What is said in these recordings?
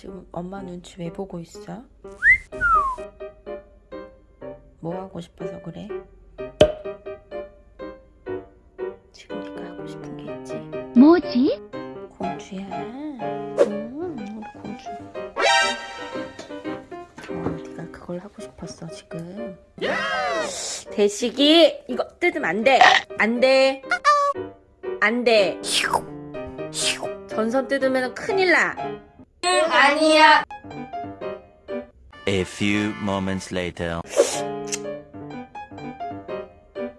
지금 엄마 눈치 왜 보고 있어? 뭐 하고 싶어서 그래? 지금 네가 하고 싶은 게 있지? 뭐지? 공주야. 음, 우리 공주. 어, 네가 그걸 하고 싶었어 지금. 대식이 이거 뜯으면 안 돼. 안 돼. 안 돼. 전선 뜯으면 큰일 나. 아니야. A few moments later.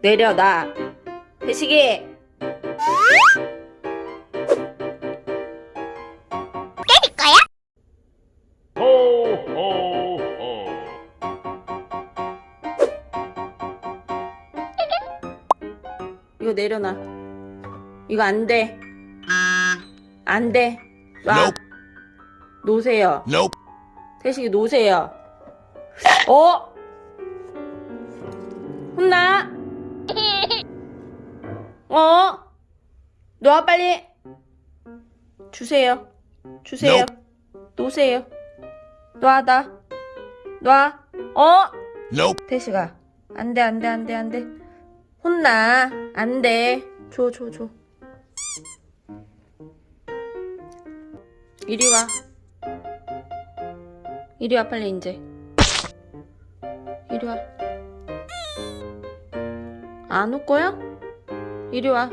내려놔. 대식이. 이거 내려놔. 이거 안 돼. 안 돼. 놔. 놓 으세요. Nope. 태식이 놓으세요. 어? 혼나? 어? 놔 빨리. 주세요. 주세요. Nope. 놓으세요. 놔 나. 놔. 어? Nope. 태식아. 안 돼, 안 돼, 안 돼, 안 돼. 혼나. 안 돼. 줘, 줘, 줘. 이리 와. 이리 와, 빨리, 이제. 이리 와. 안 올 거야? 이리 와.